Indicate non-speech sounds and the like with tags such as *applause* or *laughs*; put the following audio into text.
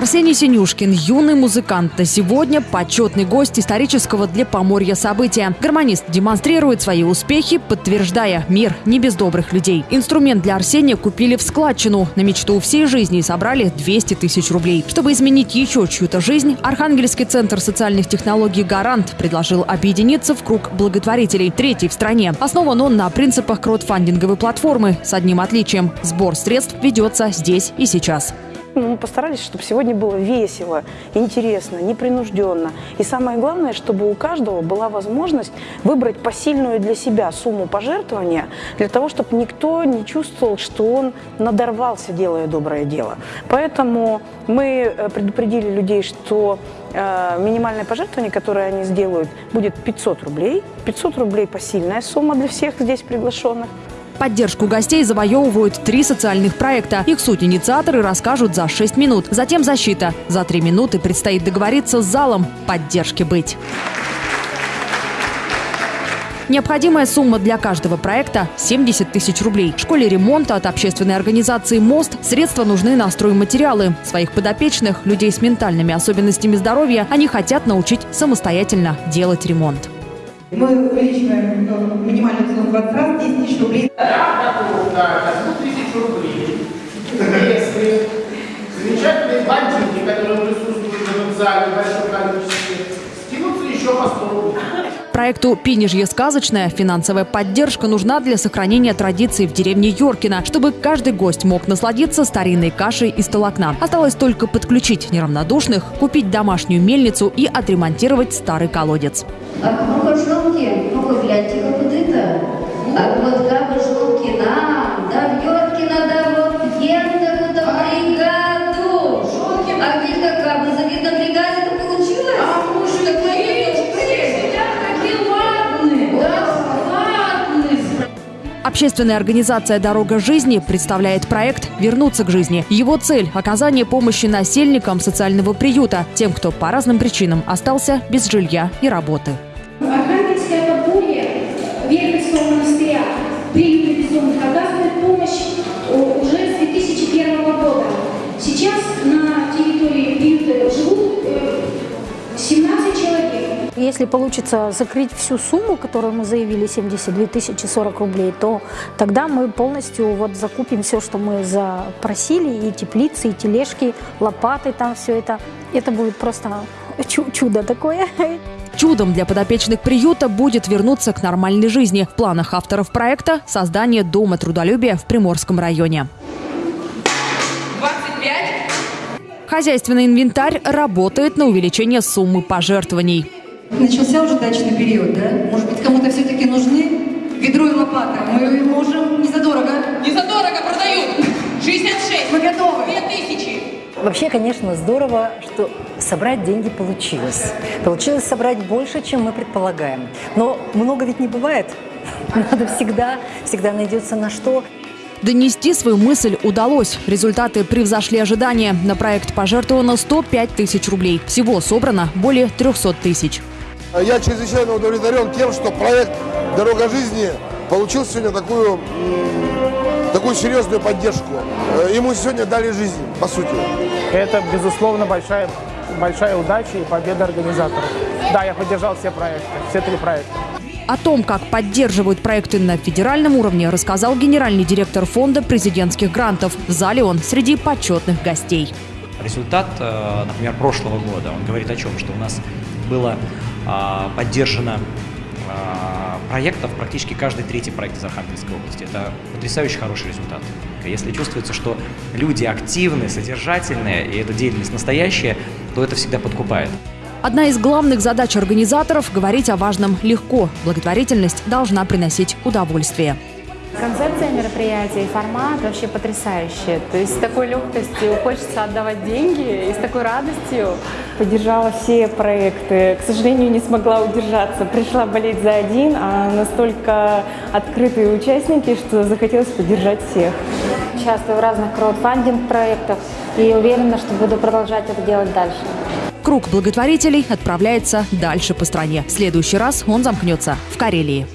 Арсений Синюшкин – юный музыкант, а сегодня почетный гость исторического для Поморья события. Гармонист демонстрирует свои успехи, подтверждая – мир не без добрых людей. Инструмент для Арсения купили в складчину. На мечту всей жизни собрали 200 тысяч рублей. Чтобы изменить еще чью-то жизнь, Архангельский центр социальных технологий «Гарант» предложил объединиться в круг благотворителей, третий в стране. Основан он на принципах краудфандинговой платформы с одним отличием – сбор средств ведется здесь и сейчас. Мы постарались, чтобы сегодня было весело, интересно, непринужденно. И самое главное, чтобы у каждого была возможность выбрать посильную для себя сумму пожертвования, для того, чтобы никто не чувствовал, что он надорвался, делая доброе дело. Поэтому мы э, предупредили людей, что э, минимальное пожертвование, которое они сделают, будет 500 рублей. 500 рублей посильная сумма для всех здесь приглашенных. Поддержку гостей завоевывают три социальных проекта. Их суть инициаторы расскажут за 6 минут. Затем защита. За 3 минуты предстоит договориться с залом поддержки быть. Необходимая сумма для каждого проекта – 70 тысяч рублей. В школе ремонта от общественной организации «Мост» средства нужны на стройматериалы. Своих подопечных, людей с ментальными особенностями здоровья, они хотят научить самостоятельно делать ремонт. Мы увеличиваем э, минимальную сумму 20 раз, 10 тысяч рублей. Я готов на 100 тысяч рублей. Если замечательные бандиты, которые присутствуют в этом зале в большом количестве, скинутся еще по 100 рублей. Проекту «Пинежье сказочное» финансовая поддержка нужна для сохранения традиций в деревне Йоркина, чтобы каждый гость мог насладиться старинной кашей из толокна. Осталось только подключить неравнодушных, купить домашнюю мельницу и отремонтировать старый колодец. Общественная организация «Дорога жизни» представляет проект «Вернуться к жизни». Его цель – оказание помощи насельникам социального приюта, тем, кто по разным причинам остался без жилья и работы. Архангельская Если получится закрыть всю сумму, которую мы заявили, 72 тысячи 40 рублей, то тогда мы полностью вот закупим все, что мы запросили, и теплицы, и тележки, лопаты, там все это. Это будет просто чудо такое. Чудом для подопечных приюта будет вернуться к нормальной жизни. В планах авторов проекта – создание Дома трудолюбия в Приморском районе. 25. Хозяйственный инвентарь работает на увеличение суммы пожертвований. Начался уже дачный период, да? Может быть, кому-то все-таки нужны ведро и лопата? Мы можем не задорого. Не задорого продают. 66. Мы готовы. 2000. Вообще, конечно, здорово, что собрать деньги получилось. Получилось собрать больше, чем мы предполагаем. Но много ведь не бывает. *laughs* Надо всегда, всегда найдется на что. Донести свою мысль удалось. Результаты превзошли ожидания. На проект пожертвовано 105 тысяч рублей. Всего собрано более 300 тысяч. Я чрезвычайно удовлетворен тем, что проект «Дорога жизни» получил сегодня такую, такую серьезную поддержку. Э, ему сегодня дали жизнь, по сути. Это, безусловно, большая, большая удача и победа организаторов. Да, я поддержал все проекты, все три проекта. О том, как поддерживают проекты на федеральном уровне, рассказал генеральный директор фонда президентских грантов. В зале он среди почетных гостей. Результат, э, например, прошлого года, он говорит о чем? Что у нас было а, поддержано а, проектов практически каждый третий проект из Архангельской области. Это потрясающе хороший результат. Если чувствуется, что люди активны, содержательные, и эта деятельность настоящая, то это всегда подкупает. Одна из главных задач организаторов – говорить о важном легко. Благотворительность должна приносить удовольствие. Концепция мероприятия и формат вообще потрясающие. То есть с такой легкостью хочется отдавать деньги и с такой радостью. Поддержала все проекты. К сожалению, не смогла удержаться. Пришла болеть за один, а настолько открытые участники, что захотелось поддержать всех. Участвую в разных краудфандинг-проектах и уверена, что буду продолжать это делать дальше. Круг благотворителей отправляется дальше по стране. В следующий раз он замкнется в Карелии.